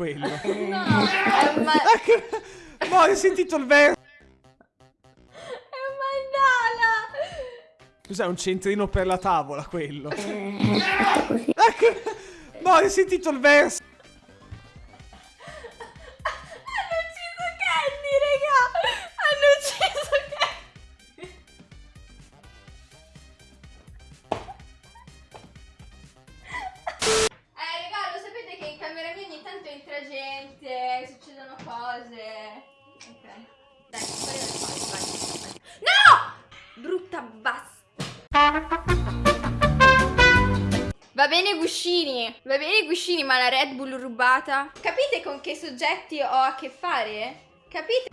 quello. No, è un, ma- no, hai sentito il verso? è un mandala. Cos'è un centrino per la tavola quello? no, hai sentito il verso? Entra gente, succedono cose. Ok. Dai, fuori dal fare, vai, vai. No! Brutta basta. Va bene Guscini, va bene Guscini, ma la Red Bull rubata? Capite con che soggetti ho a che fare? Capite?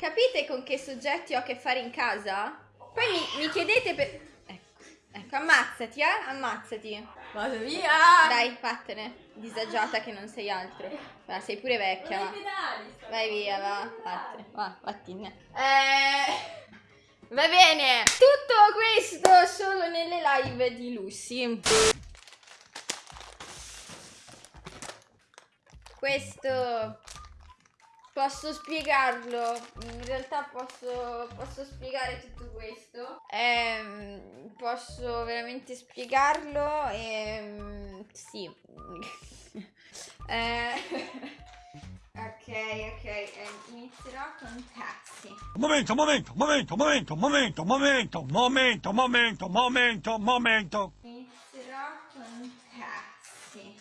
Capite con che soggetti ho a che fare in casa? Poi mi, mi chiedete per... Ecco, ecco, ammazzati, eh? Ammazzati. Vado via! Dai, vattene. Disagiata che non sei altro. Ma sei pure vecchia. va. Vai via, va. Vattene. Va, vattene. Eh... Va bene. Tutto questo solo nelle live di Lucy. Questo... Posso spiegarlo? In realtà posso, posso spiegare tutto questo. Ehm, posso veramente spiegarlo? Ehm, sì. Eh, ok, ok, eh, inizierò con taxi. Momento, momento, momento, momento, momento, momento, momento, momento, momento, momento. Inizierò con taxi.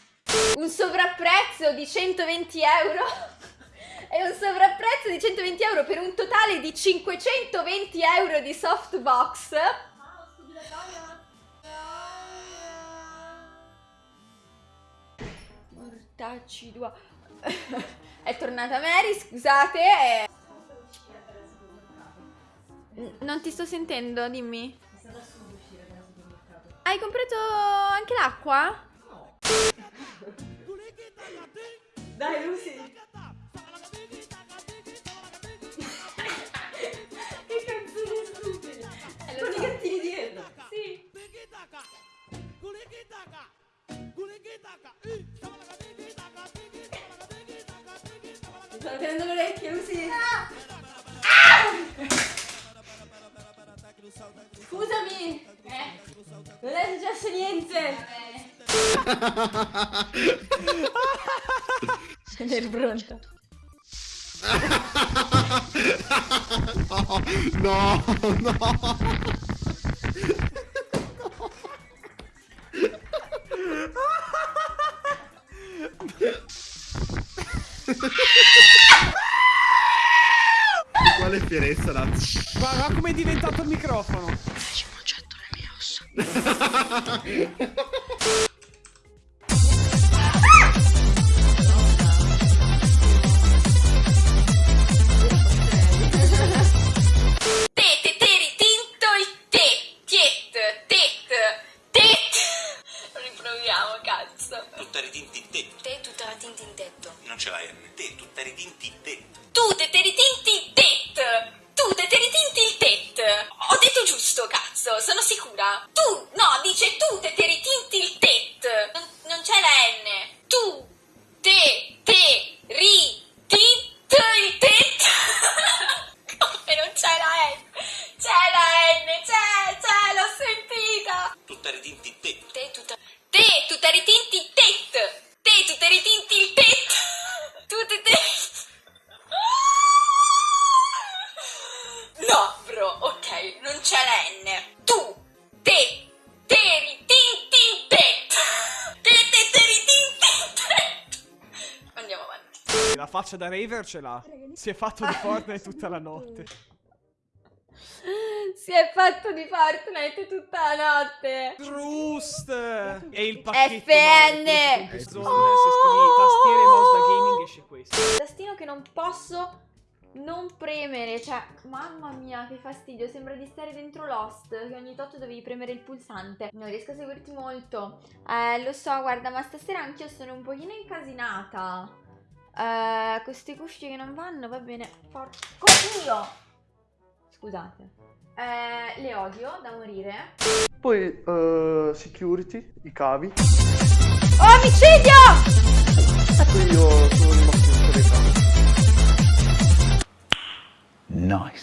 Un sovrapprezzo di 120 euro. E un sovrapprezzo di 120 euro per un totale di 520 euro di softbox. Mortacci tua. È tornata Mary, scusate. N- Non ti sto sentendo, dimmi. Hai comprato anche l'acqua? Dai Lucy! Sto avendo le orecchie così. Ah! Ah! Scusami. Eh. Non è successo niente. Va bene. Sono pronto. no, no, no. po' le fierezza da... Ma come è diventato il microfono. C'è un getto le mie ossa. tutta la tinta in tetto. Non ce l'hai, te tutta ritinti in tetto. Tu te te ritinti in tetto tet. Tu te te ritinti il tet. Ho detto giusto, cazzo, sono sicura. Tu, no, dice tu te te ritinti il tet. Non, non c'è la N. La faccia da raver ce l'ha. Si è fatto di Fortnite tutta la notte. Si è fatto di Fortnite tutta la notte. Trust! E il pacchetto FN. questo zone, se scrivi tastiere e mouse da gaming esce questo. tastino che non posso non premere, cioè, mamma mia, che fastidio, sembra di stare dentro Lost, che ogni tot dovevi premere il pulsante. Non riesco a seguirti molto. Eh, lo so, guarda, ma stasera anch'io sono un pochino incasinata. Eh, queste cuffie che non vanno, va bene. Porco io! Scusate. Eh, le odio da morire. Poi eh, security, i cavi. Oh, omicidio! Io sono rimasto in solità. Nice.